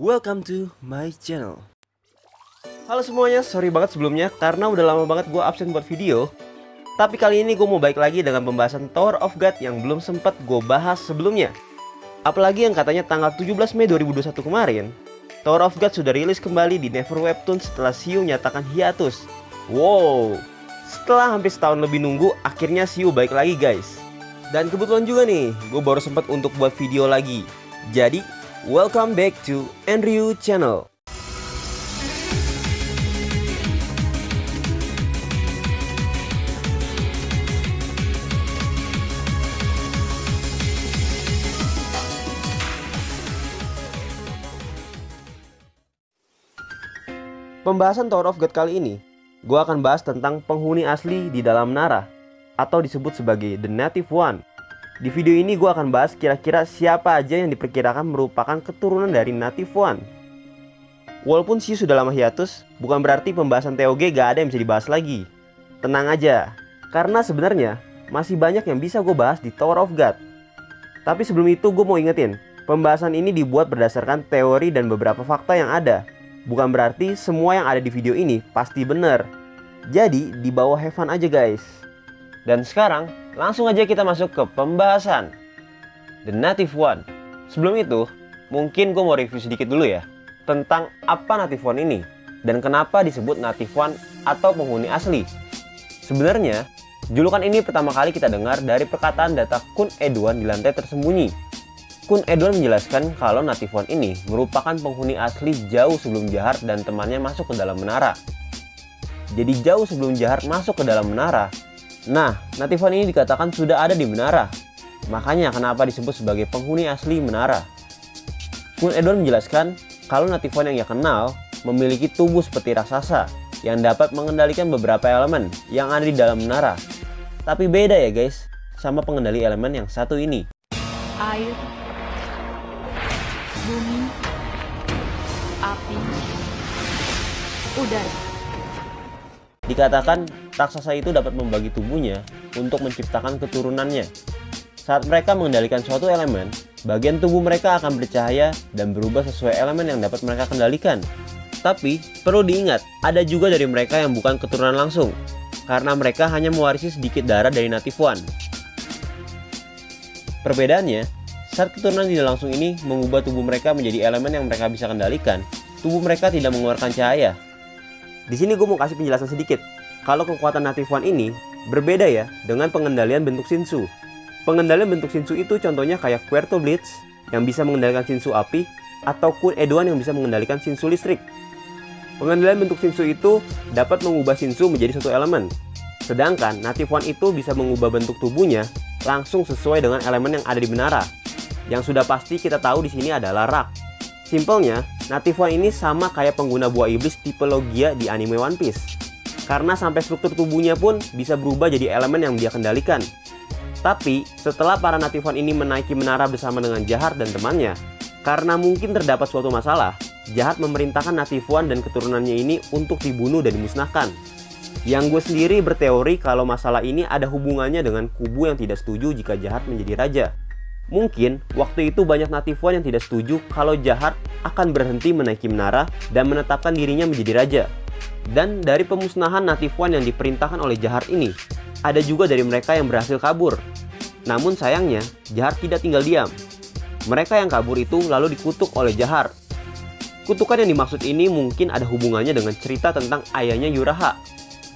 Welcome to my channel. Halo semuanya, sorry banget sebelumnya karena udah lama banget gue absen buat video. Tapi kali ini gue mau baik lagi dengan pembahasan Tower of God yang belum sempat gue bahas sebelumnya. Apalagi yang katanya tanggal 17 Mei 2021 kemarin. Tower of God sudah rilis kembali di Never Webtoon setelah Siu nyatakan hiatus. Wow, setelah hampir setahun lebih nunggu, akhirnya Siu baik lagi guys. Dan kebetulan juga nih, gue baru sempat untuk buat video lagi. Jadi, welcome back to Andrew Channel Pembahasan Tower of God kali ini, gue akan bahas tentang penghuni asli di dalam Nara, atau disebut sebagai The Native One. Di video ini gue akan bahas kira-kira siapa aja yang diperkirakan merupakan keturunan dari Native One. Walaupun sih sudah lama hiatus, bukan berarti pembahasan TOG gak ada yang bisa dibahas lagi. Tenang aja, karena sebenarnya masih banyak yang bisa gue bahas di Tower of God. Tapi sebelum itu gue mau ingetin, pembahasan ini dibuat berdasarkan teori dan beberapa fakta yang ada Bukan berarti semua yang ada di video ini pasti benar. Jadi di bawah have fun aja guys. Dan sekarang langsung aja kita masuk ke pembahasan. The Native One. Sebelum itu, mungkin gue mau review sedikit dulu ya. Tentang apa Native One ini. Dan kenapa disebut Native One atau penghuni asli. Sebenarnya, julukan ini pertama kali kita dengar dari perkataan data Kun Edwan di lantai tersembunyi Kun Edward menjelaskan kalau Native One ini merupakan penghuni asli jauh sebelum Jahar dan temannya masuk ke dalam menara. Jadi jauh sebelum Jahar masuk ke dalam menara. Nah, Native One ini dikatakan sudah ada di menara. Makanya kenapa disebut sebagai penghuni asli menara. Kun Edward menjelaskan kalau Native One yang ia kenal memiliki tubuh seperti raksasa yang dapat mengendalikan beberapa elemen yang ada di dalam menara. Tapi beda ya guys, sama pengendali elemen yang satu ini. Air, bumi, api, udara. Dikatakan raksasa itu dapat membagi tubuhnya untuk menciptakan keturunannya. Saat mereka mengendalikan suatu elemen, bagian tubuh mereka akan bercahaya dan berubah sesuai elemen yang dapat mereka kendalikan. Tapi, perlu diingat, ada juga dari mereka yang bukan keturunan langsung, karena mereka hanya mewarisi sedikit darah dari Native One. Perbedaannya, saat keturunan tidak langsung ini mengubah tubuh mereka menjadi elemen yang mereka bisa kendalikan, tubuh mereka tidak mengeluarkan cahaya. Di sini gue mau kasih penjelasan sedikit. Kalau kekuatan Native One ini berbeda ya dengan pengendalian bentuk Shinsu. Pengendalian bentuk Shinsu itu contohnya kayak Puerto Blitz yang bisa mengendalikan Shinsu api atau Kun Edoan yang bisa mengendalikan Shinsu listrik. Pengendalian bentuk Shinsu itu dapat mengubah Shinsu menjadi satu elemen. Sedangkan Native One itu bisa mengubah bentuk tubuhnya langsung sesuai dengan elemen yang ada di menara. Yang sudah pasti kita tahu di sini adalah rak. Simpelnya, Native One ini sama kayak pengguna buah iblis tipe Logia di anime One Piece. Karena sampai struktur tubuhnya pun bisa berubah jadi elemen yang dia kendalikan. Tapi, setelah para Native One ini menaiki menara bersama dengan Jahat dan temannya, karena mungkin terdapat suatu masalah, Jahat memerintahkan Native One dan keturunannya ini untuk dibunuh dan dimusnahkan. Yang gue sendiri berteori kalau masalah ini ada hubungannya dengan kubu yang tidak setuju jika Jahat menjadi raja. Mungkin waktu itu banyak Native One yang tidak setuju kalau Jahat akan berhenti menaiki menara dan menetapkan dirinya menjadi raja. Dan dari pemusnahan Native One yang diperintahkan oleh Jahat ini, ada juga dari mereka yang berhasil kabur. Namun sayangnya, Jahat tidak tinggal diam. Mereka yang kabur itu lalu dikutuk oleh Jahat. Kutukan yang dimaksud ini mungkin ada hubungannya dengan cerita tentang ayahnya Yuraha.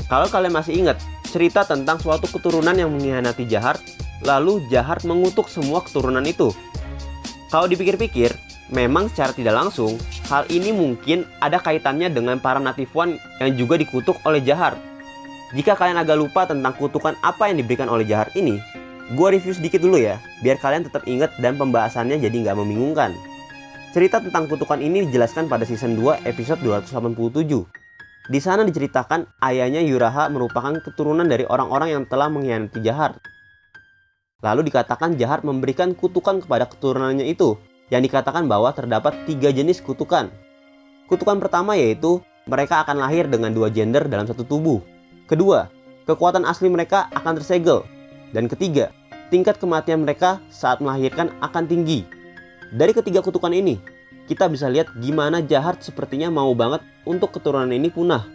Kalau kalian masih ingat, cerita tentang suatu keturunan yang mengkhianati Jahat lalu Jahat mengutuk semua keturunan itu. Kalau dipikir-pikir, memang secara tidak langsung, hal ini mungkin ada kaitannya dengan para Native One yang juga dikutuk oleh Jahat. Jika kalian agak lupa tentang kutukan apa yang diberikan oleh Jahat ini, gue review sedikit dulu ya, biar kalian tetap ingat dan pembahasannya jadi nggak membingungkan. Cerita tentang kutukan ini dijelaskan pada season 2 episode 287. Di sana diceritakan ayahnya Yuraha merupakan keturunan dari orang-orang yang telah mengkhianati Jahat. Lalu dikatakan jahat memberikan kutukan kepada keturunannya itu, yang dikatakan bahwa terdapat tiga jenis kutukan. Kutukan pertama yaitu mereka akan lahir dengan dua gender dalam satu tubuh. Kedua, kekuatan asli mereka akan tersegel. Dan ketiga, tingkat kematian mereka saat melahirkan akan tinggi. Dari ketiga kutukan ini, kita bisa lihat gimana jahat sepertinya mau banget untuk keturunan ini punah.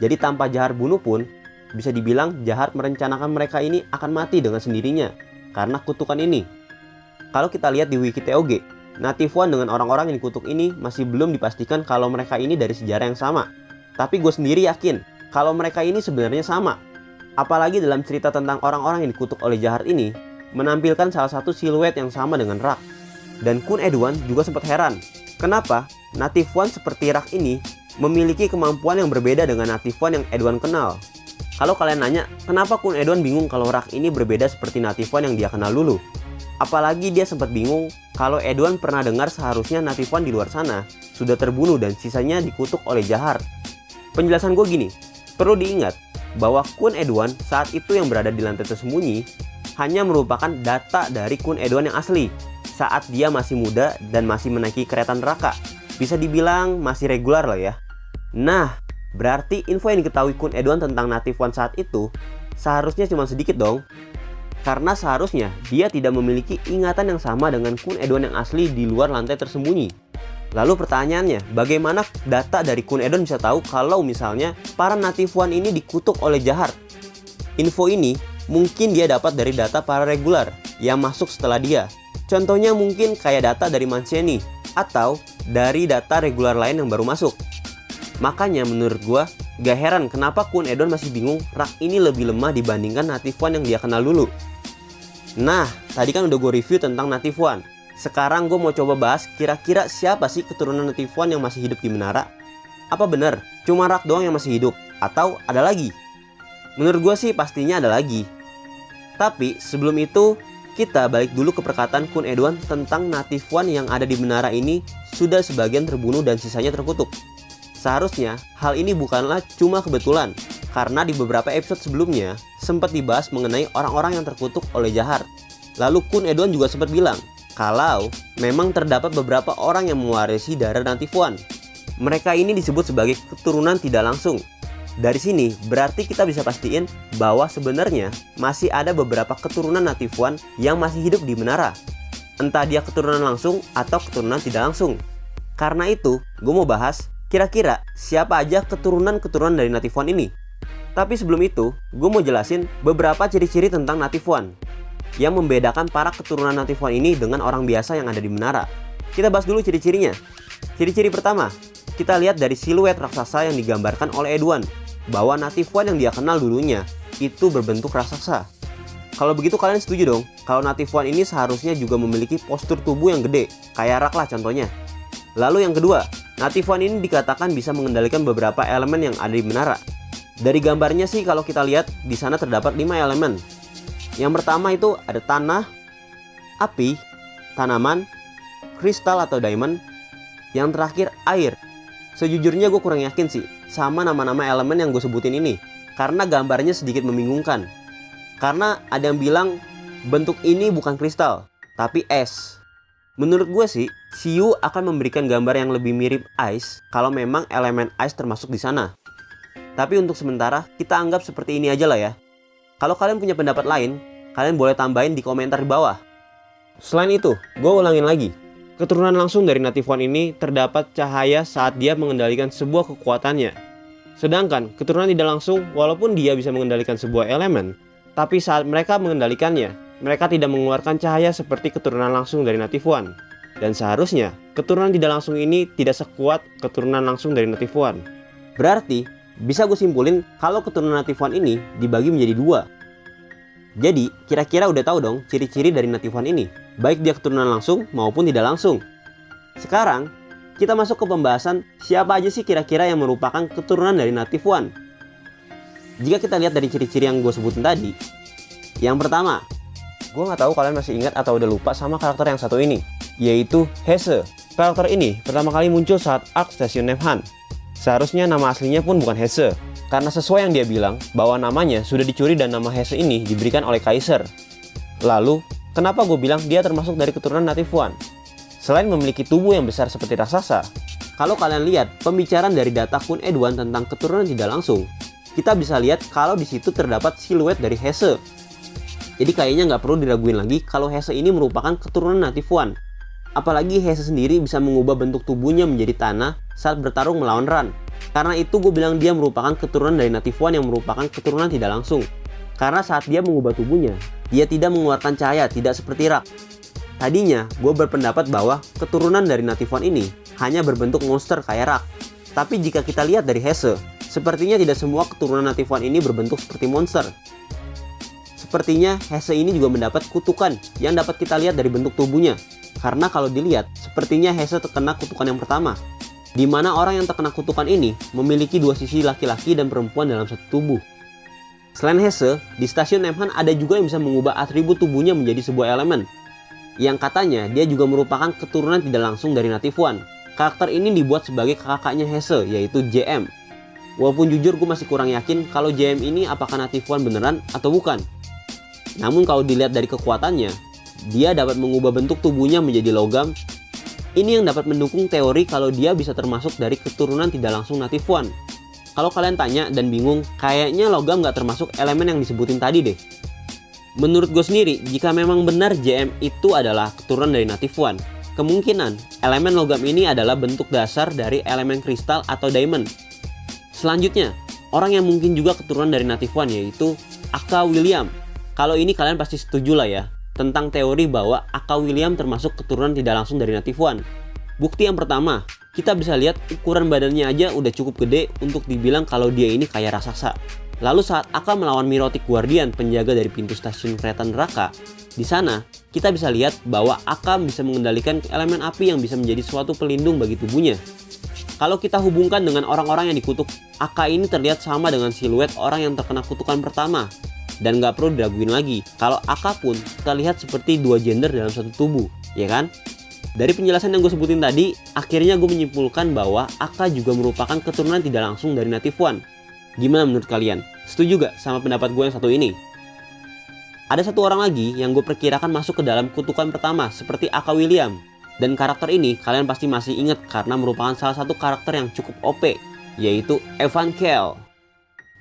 Jadi tanpa jahat bunuh pun, bisa dibilang jahat merencanakan mereka ini akan mati dengan sendirinya karena kutukan ini. Kalau kita lihat di wiki TOG, Native One dengan orang-orang yang dikutuk ini masih belum dipastikan kalau mereka ini dari sejarah yang sama. Tapi gue sendiri yakin kalau mereka ini sebenarnya sama. Apalagi dalam cerita tentang orang-orang yang dikutuk oleh jahat ini, menampilkan salah satu siluet yang sama dengan Rak. Dan Kun Edwan juga sempat heran, kenapa Native One seperti Rak ini memiliki kemampuan yang berbeda dengan Native One yang Edwan kenal. Kalau kalian nanya, kenapa Kun Edwan bingung kalau Rak ini berbeda seperti Native One yang dia kenal dulu? Apalagi dia sempat bingung kalau Edwan pernah dengar seharusnya Native One di luar sana sudah terbunuh dan sisanya dikutuk oleh Jahar. Penjelasan gue gini, perlu diingat bahwa Kun Edwan saat itu yang berada di lantai tersembunyi hanya merupakan data dari Kun Edwan yang asli saat dia masih muda dan masih menaiki kereta neraka. Bisa dibilang masih regular lah ya. Nah, berarti info yang diketahui Kun Edwan tentang Native One saat itu seharusnya cuma sedikit dong. Karena seharusnya dia tidak memiliki ingatan yang sama dengan Kun Edwan yang asli di luar lantai tersembunyi. Lalu pertanyaannya, bagaimana data dari Kun Edwan bisa tahu kalau misalnya para Native One ini dikutuk oleh Jahar? Info ini mungkin dia dapat dari data para regular yang masuk setelah dia. Contohnya mungkin kayak data dari Mancini atau dari data regular lain yang baru masuk. Makanya menurut gua gak heran kenapa Kun Edon masih bingung rak ini lebih lemah dibandingkan Native One yang dia kenal dulu. Nah, tadi kan udah gue review tentang Native One. Sekarang gue mau coba bahas kira-kira siapa sih keturunan Native One yang masih hidup di menara? Apa bener cuma rak doang yang masih hidup? Atau ada lagi? Menurut gue sih pastinya ada lagi. Tapi sebelum itu, kita balik dulu ke perkataan Kun Edwan tentang Native One yang ada di menara ini sudah sebagian terbunuh dan sisanya terkutuk. Seharusnya hal ini bukanlah cuma kebetulan, karena di beberapa episode sebelumnya sempat dibahas mengenai orang-orang yang terkutuk oleh Jahar. Lalu Kun Edwan juga sempat bilang kalau memang terdapat beberapa orang yang mewarisi darah One. Mereka ini disebut sebagai keturunan tidak langsung. Dari sini berarti kita bisa pastiin bahwa sebenarnya masih ada beberapa keturunan Native One yang masih hidup di menara. Entah dia keturunan langsung atau keturunan tidak langsung. Karena itu, gue mau bahas kira-kira siapa aja keturunan-keturunan dari Native One ini. Tapi sebelum itu, gue mau jelasin beberapa ciri-ciri tentang Native One yang membedakan para keturunan Native One ini dengan orang biasa yang ada di menara. Kita bahas dulu ciri-cirinya. Ciri-ciri pertama, kita lihat dari siluet raksasa yang digambarkan oleh Edwan, bahwa Native One yang dia kenal dulunya itu berbentuk raksasa. Kalau begitu kalian setuju dong, kalau Native One ini seharusnya juga memiliki postur tubuh yang gede, kayak rak lah contohnya. Lalu yang kedua, Native One ini dikatakan bisa mengendalikan beberapa elemen yang ada di menara. Dari gambarnya sih kalau kita lihat di sana terdapat 5 elemen. Yang pertama itu ada tanah, api, tanaman, kristal atau diamond. Yang terakhir air. Sejujurnya gue kurang yakin sih sama nama-nama elemen yang gue sebutin ini. Karena gambarnya sedikit membingungkan. Karena ada yang bilang bentuk ini bukan kristal, tapi es. Menurut gue sih, Siu akan memberikan gambar yang lebih mirip ice kalau memang elemen ice termasuk di sana. Tapi untuk sementara, kita anggap seperti ini aja lah ya. Kalau kalian punya pendapat lain, kalian boleh tambahin di komentar di bawah. Selain itu, gue ulangin lagi. Keturunan langsung dari Native One ini terdapat cahaya saat dia mengendalikan sebuah kekuatannya. Sedangkan keturunan tidak langsung, walaupun dia bisa mengendalikan sebuah elemen, tapi saat mereka mengendalikannya, mereka tidak mengeluarkan cahaya seperti keturunan langsung dari Native One. Dan seharusnya, keturunan tidak langsung ini tidak sekuat keturunan langsung dari Native One. Berarti, bisa gue simpulin kalau keturunan Native One ini dibagi menjadi dua. Jadi, kira-kira udah tahu dong ciri-ciri dari Native One ini, baik dia keturunan langsung maupun tidak langsung. Sekarang, kita masuk ke pembahasan siapa aja sih kira-kira yang merupakan keturunan dari Native One. Jika kita lihat dari ciri-ciri yang gue sebutin tadi, yang pertama, gue nggak tahu kalian masih ingat atau udah lupa sama karakter yang satu ini, yaitu Hesse. Karakter ini pertama kali muncul saat arc Station Nevhan. Seharusnya nama aslinya pun bukan Hesse, karena sesuai yang dia bilang bahwa namanya sudah dicuri dan nama Hesse ini diberikan oleh Kaiser. Lalu, kenapa gue bilang dia termasuk dari keturunan Native One? Selain memiliki tubuh yang besar seperti raksasa, kalau kalian lihat pembicaraan dari data Kun Edwan tentang keturunan tidak langsung, kita bisa lihat kalau di situ terdapat siluet dari Hesse. Jadi kayaknya nggak perlu diraguin lagi kalau Hesse ini merupakan keturunan Native One. Apalagi Hese sendiri bisa mengubah bentuk tubuhnya menjadi tanah saat bertarung melawan Ran. Karena itu gue bilang dia merupakan keturunan dari Native One yang merupakan keturunan tidak langsung. Karena saat dia mengubah tubuhnya, dia tidak mengeluarkan cahaya, tidak seperti Rak. Tadinya, gue berpendapat bahwa keturunan dari Native One ini hanya berbentuk monster kayak Rak. Tapi jika kita lihat dari Hese, sepertinya tidak semua keturunan Native One ini berbentuk seperti monster. Sepertinya Hese ini juga mendapat kutukan yang dapat kita lihat dari bentuk tubuhnya. Karena kalau dilihat, sepertinya Hese terkena kutukan yang pertama, di mana orang yang terkena kutukan ini memiliki dua sisi laki-laki dan perempuan dalam satu tubuh. Selain Hesse, di stasiun Nemhan ada juga yang bisa mengubah atribut tubuhnya menjadi sebuah elemen. Yang katanya dia juga merupakan keturunan tidak langsung dari Native One. Karakter ini dibuat sebagai kakaknya Hesse, yaitu JM. Walaupun jujur gue masih kurang yakin kalau JM ini apakah Native One beneran atau bukan. Namun kalau dilihat dari kekuatannya, dia dapat mengubah bentuk tubuhnya menjadi logam ini yang dapat mendukung teori kalau dia bisa termasuk dari keturunan tidak langsung native one. Kalau kalian tanya dan bingung, kayaknya logam nggak termasuk elemen yang disebutin tadi deh. Menurut gue sendiri, jika memang benar JM itu adalah keturunan dari native one, kemungkinan elemen logam ini adalah bentuk dasar dari elemen kristal atau diamond. Selanjutnya, orang yang mungkin juga keturunan dari native one yaitu Aka William. Kalau ini kalian pasti setuju lah ya, tentang teori bahwa Aka William termasuk keturunan tidak langsung dari Native One. Bukti yang pertama, kita bisa lihat ukuran badannya aja udah cukup gede untuk dibilang kalau dia ini kayak raksasa. Lalu saat Aka melawan Mirotic Guardian, penjaga dari pintu stasiun kereta neraka, di sana kita bisa lihat bahwa Aka bisa mengendalikan elemen api yang bisa menjadi suatu pelindung bagi tubuhnya. Kalau kita hubungkan dengan orang-orang yang dikutuk, Aka ini terlihat sama dengan siluet orang yang terkena kutukan pertama, dan nggak perlu diraguin lagi, kalau AK pun terlihat seperti dua gender dalam satu tubuh, ya kan? Dari penjelasan yang gue sebutin tadi, akhirnya gue menyimpulkan bahwa AK juga merupakan keturunan tidak langsung dari Native One. Gimana menurut kalian? Setuju gak sama pendapat gue yang satu ini? Ada satu orang lagi yang gue perkirakan masuk ke dalam kutukan pertama seperti AK William. Dan karakter ini kalian pasti masih ingat karena merupakan salah satu karakter yang cukup OP, yaitu Evan Kell.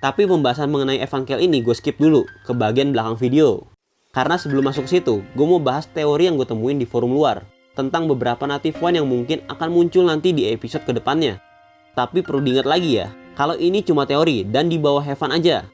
Tapi pembahasan mengenai Evankel ini gue skip dulu ke bagian belakang video. Karena sebelum masuk situ, gue mau bahas teori yang gue temuin di forum luar tentang beberapa native one yang mungkin akan muncul nanti di episode ke depannya. Tapi perlu diingat lagi ya, kalau ini cuma teori dan di bawah Heaven aja.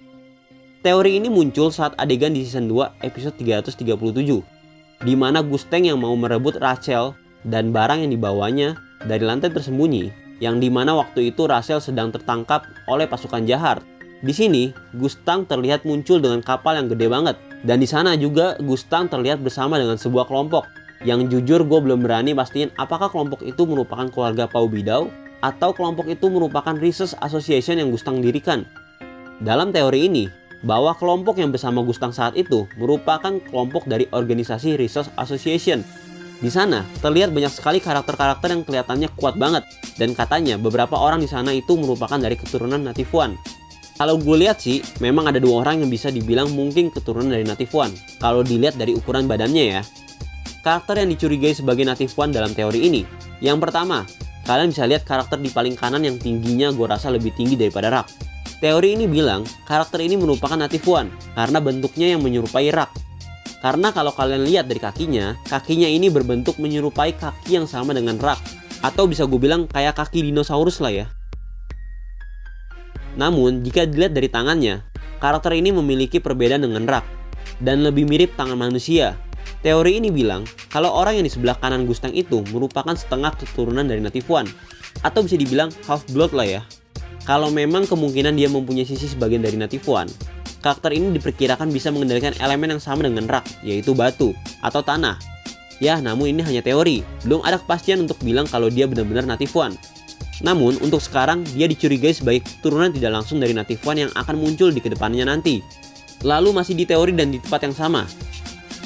Teori ini muncul saat adegan di season 2 episode 337, di mana Gusteng yang mau merebut Rachel dan barang yang dibawanya dari lantai tersembunyi, yang di mana waktu itu Rachel sedang tertangkap oleh pasukan jahat di sini, Gustang terlihat muncul dengan kapal yang gede banget. Dan di sana juga Gustang terlihat bersama dengan sebuah kelompok. Yang jujur gue belum berani pastiin apakah kelompok itu merupakan keluarga Pau Bidau atau kelompok itu merupakan Research Association yang Gustang dirikan. Dalam teori ini, bahwa kelompok yang bersama Gustang saat itu merupakan kelompok dari organisasi Research Association. Di sana terlihat banyak sekali karakter-karakter yang kelihatannya kuat banget dan katanya beberapa orang di sana itu merupakan dari keturunan Native One. Kalau gue lihat sih, memang ada dua orang yang bisa dibilang mungkin keturunan dari Native One. Kalau dilihat dari ukuran badannya ya. Karakter yang dicurigai sebagai Native One dalam teori ini. Yang pertama, kalian bisa lihat karakter di paling kanan yang tingginya gue rasa lebih tinggi daripada Rak. Teori ini bilang karakter ini merupakan Native One karena bentuknya yang menyerupai Rak. Karena kalau kalian lihat dari kakinya, kakinya ini berbentuk menyerupai kaki yang sama dengan Rak. Atau bisa gue bilang kayak kaki dinosaurus lah ya. Namun, jika dilihat dari tangannya, karakter ini memiliki perbedaan dengan Rak dan lebih mirip tangan manusia. Teori ini bilang kalau orang yang di sebelah kanan Gustang itu merupakan setengah keturunan dari Native One atau bisa dibilang half blood lah ya. Kalau memang kemungkinan dia mempunyai sisi sebagian dari Native One, karakter ini diperkirakan bisa mengendalikan elemen yang sama dengan Rak, yaitu batu atau tanah. Ya, namun ini hanya teori. Belum ada kepastian untuk bilang kalau dia benar-benar Native One. Namun, untuk sekarang dia dicurigai sebagai keturunan tidak langsung dari Native One yang akan muncul di ke depannya nanti. Lalu masih di teori dan di tempat yang sama.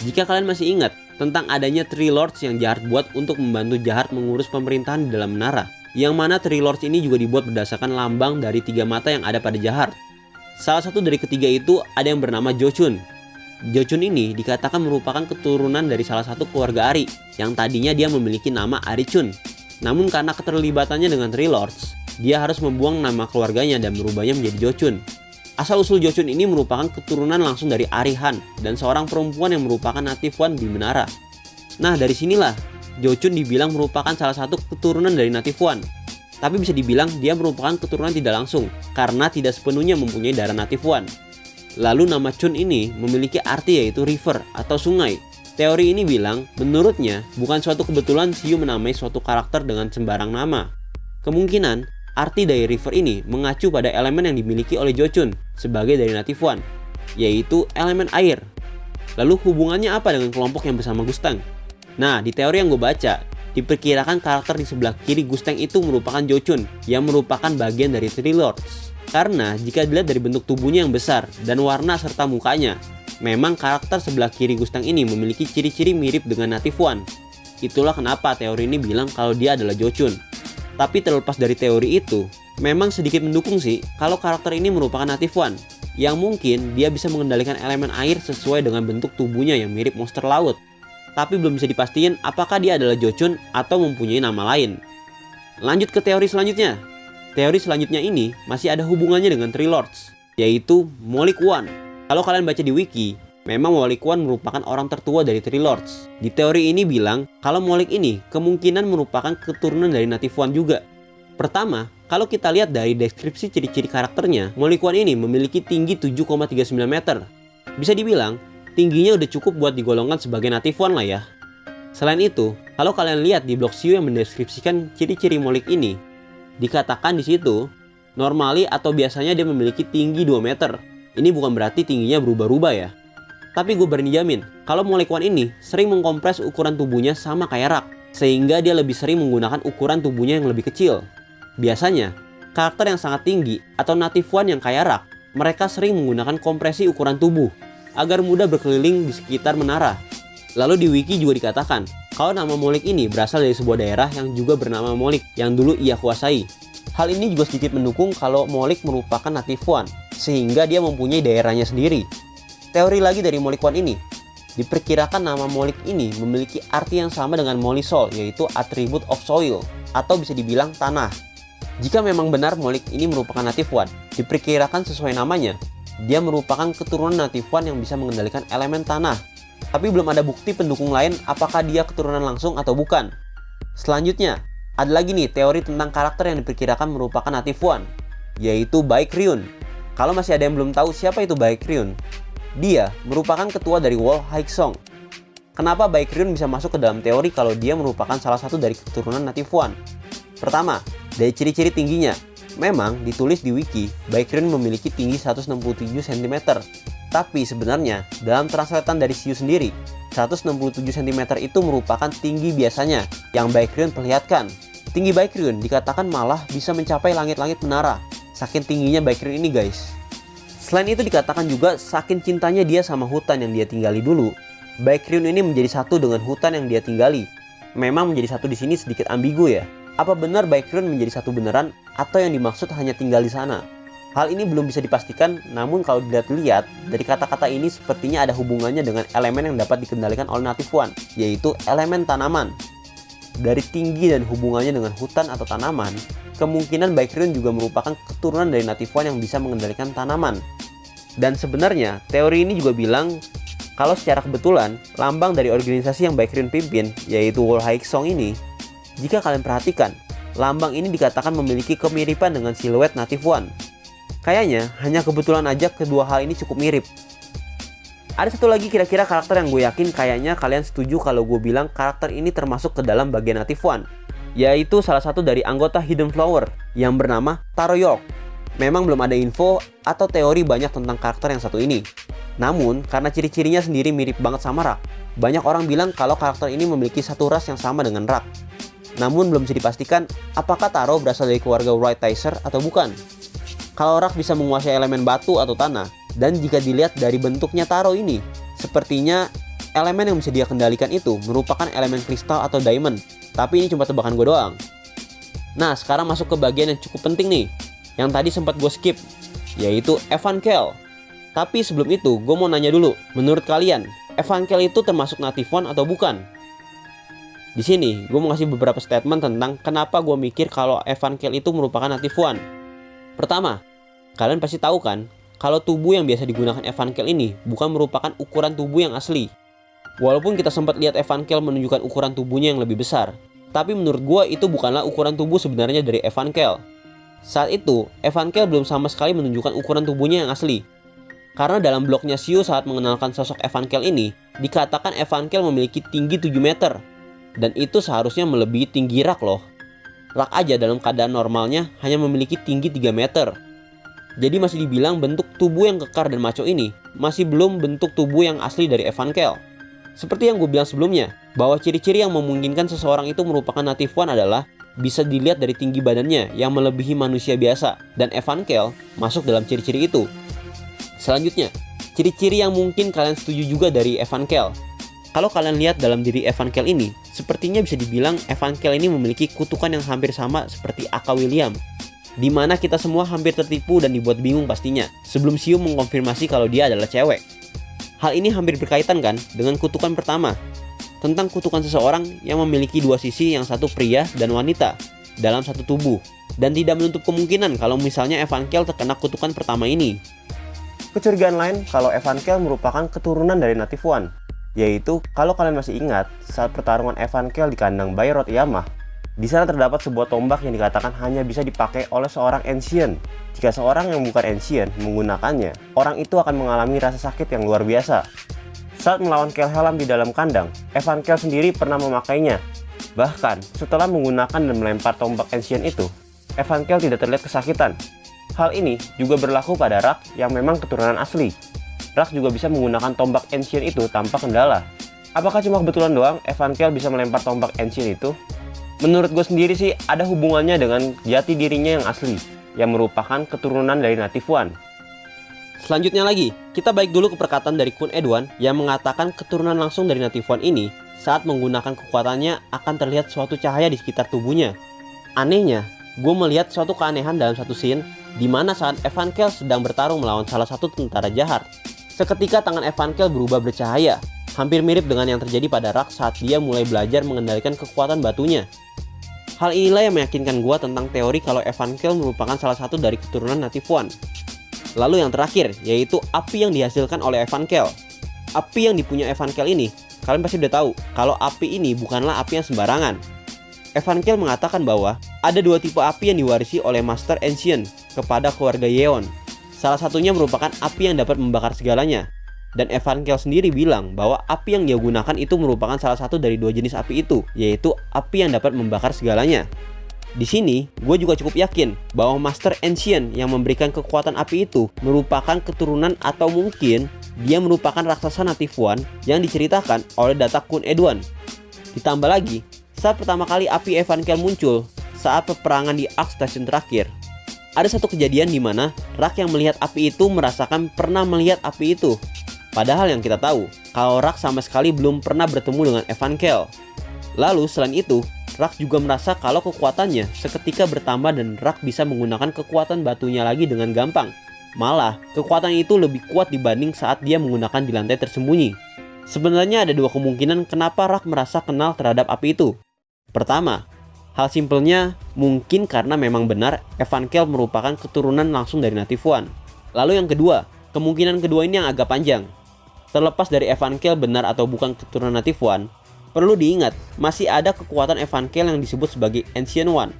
Jika kalian masih ingat tentang adanya Three Lords yang jahat buat untuk membantu jahat mengurus pemerintahan di dalam menara. Yang mana Three Lords ini juga dibuat berdasarkan lambang dari tiga mata yang ada pada jahat. Salah satu dari ketiga itu ada yang bernama Jochun. Jochun ini dikatakan merupakan keturunan dari salah satu keluarga Ari yang tadinya dia memiliki nama Arichun namun karena keterlibatannya dengan Three Lords, dia harus membuang nama keluarganya dan merubahnya menjadi Jochun. Asal-usul Jochun ini merupakan keturunan langsung dari Arihan dan seorang perempuan yang merupakan native one di menara. Nah dari sinilah Jochun dibilang merupakan salah satu keturunan dari Native One. Tapi bisa dibilang dia merupakan keturunan tidak langsung, karena tidak sepenuhnya mempunyai darah Native One. Lalu nama Chun ini memiliki arti yaitu river atau sungai. Teori ini bilang, menurutnya bukan suatu kebetulan Siu menamai suatu karakter dengan sembarang nama. Kemungkinan, arti dari river ini mengacu pada elemen yang dimiliki oleh Jochun sebagai dari Native One, yaitu elemen air. Lalu hubungannya apa dengan kelompok yang bersama Gustang? Nah, di teori yang gue baca, Diperkirakan karakter di sebelah kiri Gusteng itu merupakan Jochun yang merupakan bagian dari Three Lords. Karena jika dilihat dari bentuk tubuhnya yang besar dan warna serta mukanya, memang karakter sebelah kiri Gusteng ini memiliki ciri-ciri mirip dengan Native One. Itulah kenapa teori ini bilang kalau dia adalah Jochun. Tapi terlepas dari teori itu, memang sedikit mendukung sih kalau karakter ini merupakan Native One yang mungkin dia bisa mengendalikan elemen air sesuai dengan bentuk tubuhnya yang mirip monster laut tapi belum bisa dipastikan apakah dia adalah Jochun atau mempunyai nama lain. Lanjut ke teori selanjutnya. Teori selanjutnya ini masih ada hubungannya dengan Three Lords, yaitu Molik One. Kalau kalian baca di wiki, memang Molik One merupakan orang tertua dari Three Lords. Di teori ini bilang kalau Molik ini kemungkinan merupakan keturunan dari Native One juga. Pertama, kalau kita lihat dari deskripsi ciri-ciri karakternya, Molik One ini memiliki tinggi 7,39 meter. Bisa dibilang, tingginya udah cukup buat digolongkan sebagai native one lah ya. Selain itu, kalau kalian lihat di blog Siu yang mendeskripsikan ciri-ciri molik ini, dikatakan di situ, normally atau biasanya dia memiliki tinggi 2 meter. Ini bukan berarti tingginya berubah-ubah ya. Tapi gue berani jamin, kalau one ini sering mengkompres ukuran tubuhnya sama kayak rak, sehingga dia lebih sering menggunakan ukuran tubuhnya yang lebih kecil. Biasanya, karakter yang sangat tinggi atau native one yang kayak rak, mereka sering menggunakan kompresi ukuran tubuh agar mudah berkeliling di sekitar menara. Lalu di wiki juga dikatakan, kalau nama Molik ini berasal dari sebuah daerah yang juga bernama Molik yang dulu ia kuasai. Hal ini juga sedikit mendukung kalau Molik merupakan native one, sehingga dia mempunyai daerahnya sendiri. Teori lagi dari Molik One ini, diperkirakan nama Molik ini memiliki arti yang sama dengan Molisol, yaitu atribut of soil, atau bisa dibilang tanah. Jika memang benar Molik ini merupakan native one, diperkirakan sesuai namanya, dia merupakan keturunan native one yang bisa mengendalikan elemen tanah. Tapi belum ada bukti pendukung lain apakah dia keturunan langsung atau bukan. Selanjutnya, ada lagi nih teori tentang karakter yang diperkirakan merupakan native one, yaitu Baek Ryun. Kalau masih ada yang belum tahu siapa itu Baek Ryun, dia merupakan ketua dari Wall Song. Kenapa Baek Ryun bisa masuk ke dalam teori kalau dia merupakan salah satu dari keturunan native one? Pertama, dari ciri-ciri tingginya, Memang ditulis di wiki, Baekhyun memiliki tinggi 167 cm. Tapi sebenarnya dalam translatean dari Siu sendiri, 167 cm itu merupakan tinggi biasanya yang Baekhyun perlihatkan. Tinggi Baekhyun dikatakan malah bisa mencapai langit-langit menara. Saking tingginya Baekhyun ini guys. Selain itu dikatakan juga saking cintanya dia sama hutan yang dia tinggali dulu, Baekhyun ini menjadi satu dengan hutan yang dia tinggali. Memang menjadi satu di sini sedikit ambigu ya. Apa benar Baekhyun menjadi satu beneran atau yang dimaksud hanya tinggal di sana? Hal ini belum bisa dipastikan, namun kalau dilihat-lihat, dari kata-kata ini sepertinya ada hubungannya dengan elemen yang dapat dikendalikan oleh Native One, yaitu elemen tanaman. Dari tinggi dan hubungannya dengan hutan atau tanaman, kemungkinan Baekhyun juga merupakan keturunan dari Native One yang bisa mengendalikan tanaman. Dan sebenarnya, teori ini juga bilang kalau secara kebetulan, lambang dari organisasi yang Baekhyun pimpin, yaitu High Song ini, jika kalian perhatikan, lambang ini dikatakan memiliki kemiripan dengan siluet Native One. Kayaknya hanya kebetulan aja kedua hal ini cukup mirip. Ada satu lagi kira-kira karakter yang gue yakin kayaknya kalian setuju kalau gue bilang karakter ini termasuk ke dalam bagian Native One. Yaitu salah satu dari anggota Hidden Flower yang bernama Taro York. Memang belum ada info atau teori banyak tentang karakter yang satu ini. Namun, karena ciri-cirinya sendiri mirip banget sama Rak, banyak orang bilang kalau karakter ini memiliki satu ras yang sama dengan Rak. Namun belum bisa dipastikan apakah Taro berasal dari keluarga White Ticer atau bukan. Kalau Rak bisa menguasai elemen batu atau tanah, dan jika dilihat dari bentuknya Taro ini, sepertinya elemen yang bisa dia kendalikan itu merupakan elemen kristal atau diamond. Tapi ini cuma tebakan gue doang. Nah, sekarang masuk ke bagian yang cukup penting nih, yang tadi sempat gue skip, yaitu Evan Kel. Tapi sebelum itu, gue mau nanya dulu, menurut kalian, Evan Kel itu termasuk native one atau bukan? Di sini, gue mau kasih beberapa statement tentang kenapa gue mikir kalau Evan Kell itu merupakan native one. Pertama, kalian pasti tahu kan, kalau tubuh yang biasa digunakan Evan Kell ini bukan merupakan ukuran tubuh yang asli. Walaupun kita sempat lihat Evankel menunjukkan ukuran tubuhnya yang lebih besar, tapi menurut gua itu bukanlah ukuran tubuh sebenarnya dari Evankel. Saat itu, Evankel belum sama sekali menunjukkan ukuran tubuhnya yang asli. Karena dalam blognya Sio saat mengenalkan sosok Evankel ini, dikatakan Evankel memiliki tinggi 7 meter. Dan itu seharusnya melebihi tinggi Rak loh. Rak aja dalam keadaan normalnya hanya memiliki tinggi 3 meter. Jadi masih dibilang bentuk tubuh yang kekar dan maco ini masih belum bentuk tubuh yang asli dari Evankel. Seperti yang gue bilang sebelumnya, bahwa ciri-ciri yang memungkinkan seseorang itu merupakan native one adalah bisa dilihat dari tinggi badannya yang melebihi manusia biasa dan Evankel masuk dalam ciri-ciri itu. Selanjutnya, ciri-ciri yang mungkin kalian setuju juga dari Evankel. Kalau kalian lihat dalam diri Evankel ini, sepertinya bisa dibilang Evankel ini memiliki kutukan yang hampir sama seperti Aka William. Di mana kita semua hampir tertipu dan dibuat bingung pastinya, sebelum Siu mengkonfirmasi kalau dia adalah cewek. Hal ini hampir berkaitan kan dengan kutukan pertama, tentang kutukan seseorang yang memiliki dua sisi yang satu pria dan wanita dalam satu tubuh, dan tidak menutup kemungkinan kalau misalnya Evankel terkena kutukan pertama ini. Kecurigaan lain kalau Evankel merupakan keturunan dari Native One, yaitu kalau kalian masih ingat saat pertarungan Evankel di kandang Bayrot Yamah, di sana terdapat sebuah tombak yang dikatakan hanya bisa dipakai oleh seorang ancient. Jika seorang yang bukan ancient menggunakannya, orang itu akan mengalami rasa sakit yang luar biasa. Saat melawan Kelhelam di dalam kandang, Evankel sendiri pernah memakainya. Bahkan, setelah menggunakan dan melempar tombak ancient itu, Evankel tidak terlihat kesakitan. Hal ini juga berlaku pada Rak yang memang keturunan asli. Rak juga bisa menggunakan tombak Ancient itu tanpa kendala. Apakah cuma kebetulan doang Evankel bisa melempar tombak Ancient itu? Menurut gue sendiri sih ada hubungannya dengan jati dirinya yang asli, yang merupakan keturunan dari Native One. Selanjutnya lagi, kita baik dulu ke perkataan dari Kun Edwan yang mengatakan keturunan langsung dari Native One ini saat menggunakan kekuatannya akan terlihat suatu cahaya di sekitar tubuhnya. Anehnya, gue melihat suatu keanehan dalam satu scene di mana saat Evankel sedang bertarung melawan salah satu tentara jahat. Seketika tangan Evankel berubah bercahaya, hampir mirip dengan yang terjadi pada Rak saat dia mulai belajar mengendalikan kekuatan batunya. Hal inilah yang meyakinkan gua tentang teori kalau Evankel merupakan salah satu dari keturunan Native One. Lalu yang terakhir, yaitu api yang dihasilkan oleh Evankel. Api yang dipunya Evankel ini, kalian pasti udah tahu kalau api ini bukanlah api yang sembarangan. Evankel mengatakan bahwa ada dua tipe api yang diwarisi oleh Master Ancient kepada keluarga Yeon. Salah satunya merupakan api yang dapat membakar segalanya. Dan Evankel sendiri bilang bahwa api yang dia gunakan itu merupakan salah satu dari dua jenis api itu, yaitu api yang dapat membakar segalanya. Di sini, gue juga cukup yakin bahwa Master Ancient yang memberikan kekuatan api itu merupakan keturunan atau mungkin dia merupakan raksasa Native One yang diceritakan oleh data Kun Edwan. Ditambah lagi, saat pertama kali api Evankel muncul, saat peperangan di Ark Station terakhir, ada satu kejadian di mana Rak yang melihat api itu merasakan pernah melihat api itu. Padahal yang kita tahu, kalau Rak sama sekali belum pernah bertemu dengan Evankel. Lalu selain itu, Rak juga merasa kalau kekuatannya seketika bertambah dan Rak bisa menggunakan kekuatan batunya lagi dengan gampang. Malah, kekuatan itu lebih kuat dibanding saat dia menggunakan di lantai tersembunyi. Sebenarnya ada dua kemungkinan kenapa Rak merasa kenal terhadap api itu. Pertama, hal simpelnya mungkin karena memang benar Evankel merupakan keturunan langsung dari Native One. Lalu yang kedua, kemungkinan kedua ini yang agak panjang. Terlepas dari Evankel benar atau bukan keturunan Native One, perlu diingat masih ada kekuatan Evankel yang disebut sebagai Ancient One.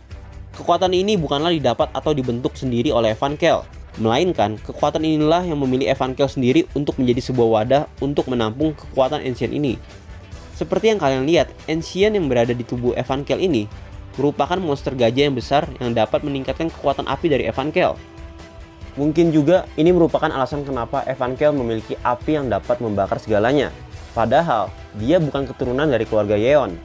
Kekuatan ini bukanlah didapat atau dibentuk sendiri oleh Evankel, melainkan kekuatan inilah yang memilih Evankel sendiri untuk menjadi sebuah wadah untuk menampung kekuatan Ancient ini. Seperti yang kalian lihat, Ancient yang berada di tubuh Evankel ini merupakan monster gajah yang besar yang dapat meningkatkan kekuatan api dari Evankel. Mungkin juga ini merupakan alasan kenapa Evankel memiliki api yang dapat membakar segalanya. Padahal, dia bukan keturunan dari keluarga Yeon.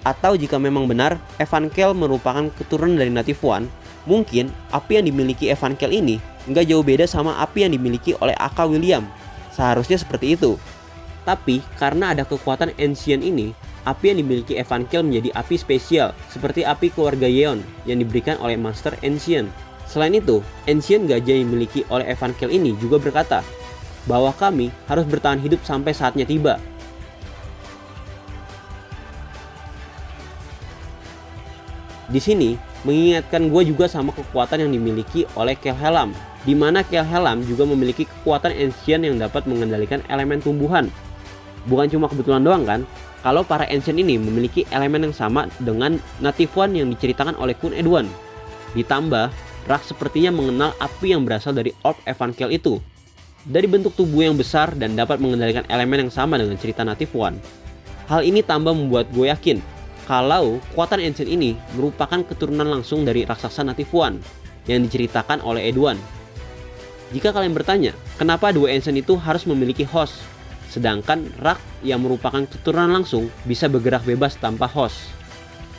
Atau jika memang benar, Evankel merupakan keturunan dari Native One, mungkin api yang dimiliki Evankel ini nggak jauh beda sama api yang dimiliki oleh Aka William. Seharusnya seperti itu. Tapi karena ada kekuatan Ancient ini, api yang dimiliki Evankel menjadi api spesial, seperti api keluarga Yeon yang diberikan oleh Master Ancient. Selain itu, Ancient gajah yang dimiliki oleh Evankel ini juga berkata, bahwa kami harus bertahan hidup sampai saatnya tiba. Di sini, mengingatkan gue juga sama kekuatan yang dimiliki oleh Kelhelam, di mana Kelhelam juga memiliki kekuatan Ancient yang dapat mengendalikan elemen tumbuhan. Bukan cuma kebetulan doang kan, kalau para ancient ini memiliki elemen yang sama dengan Native One yang diceritakan oleh Kun Edwan. Ditambah, Rak sepertinya mengenal api yang berasal dari Orb Evankel itu. Dari bentuk tubuh yang besar dan dapat mengendalikan elemen yang sama dengan cerita Native One. Hal ini tambah membuat gue yakin kalau kekuatan Ancient ini merupakan keturunan langsung dari raksasa Native One yang diceritakan oleh Edwan. Jika kalian bertanya, kenapa dua Ancient itu harus memiliki host, sedangkan Rak yang merupakan keturunan langsung bisa bergerak bebas tanpa host?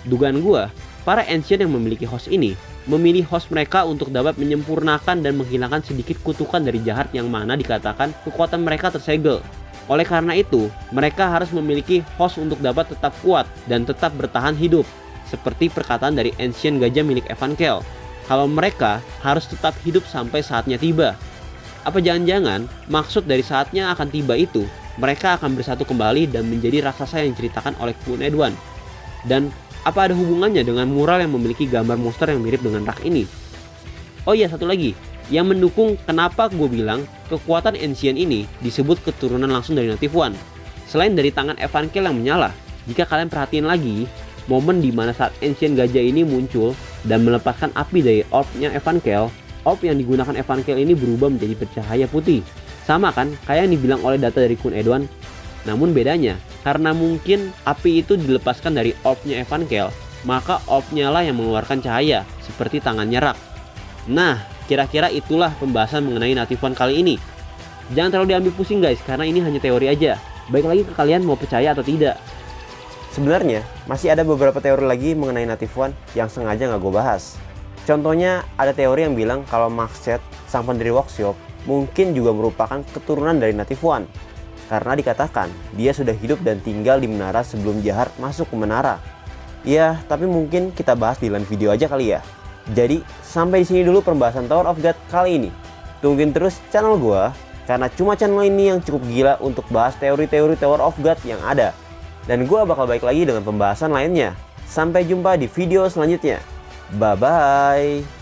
Dugaan gua, para Ancient yang memiliki host ini memilih host mereka untuk dapat menyempurnakan dan menghilangkan sedikit kutukan dari jahat yang mana dikatakan kekuatan mereka tersegel oleh karena itu, mereka harus memiliki host untuk dapat tetap kuat dan tetap bertahan hidup. Seperti perkataan dari Ancient Gajah milik Evan Kel. Kalau mereka harus tetap hidup sampai saatnya tiba. Apa jangan-jangan maksud dari saatnya akan tiba itu, mereka akan bersatu kembali dan menjadi raksasa yang diceritakan oleh Kun Edwan. Dan apa ada hubungannya dengan mural yang memiliki gambar monster yang mirip dengan rak ini? Oh iya, satu lagi yang mendukung kenapa gue bilang kekuatan Ancient ini disebut keturunan langsung dari Native One. Selain dari tangan Evankel yang menyala, jika kalian perhatiin lagi, momen di mana saat Ancient Gajah ini muncul dan melepaskan api dari orbnya Evankel, orb yang digunakan Evankel ini berubah menjadi bercahaya putih. Sama kan, kayak yang dibilang oleh data dari Kun Edwan. Namun bedanya, karena mungkin api itu dilepaskan dari orbnya Evankel, maka orbnya lah yang mengeluarkan cahaya, seperti tangannya Rak. Nah, Kira-kira itulah pembahasan mengenai Native kali ini. Jangan terlalu diambil pusing guys, karena ini hanya teori aja. Baik lagi ke kalian mau percaya atau tidak. Sebenarnya, masih ada beberapa teori lagi mengenai Native yang sengaja nggak gue bahas. Contohnya, ada teori yang bilang kalau Maxet, sang pendiri workshop, mungkin juga merupakan keturunan dari Native One. Karena dikatakan, dia sudah hidup dan tinggal di menara sebelum Jahar masuk ke menara. Ya, tapi mungkin kita bahas di lain video aja kali ya. Jadi sampai di sini dulu pembahasan Tower of God kali ini. Tungguin terus channel gua karena cuma channel ini yang cukup gila untuk bahas teori-teori Tower of God yang ada. Dan gua bakal baik lagi dengan pembahasan lainnya. Sampai jumpa di video selanjutnya. Bye bye.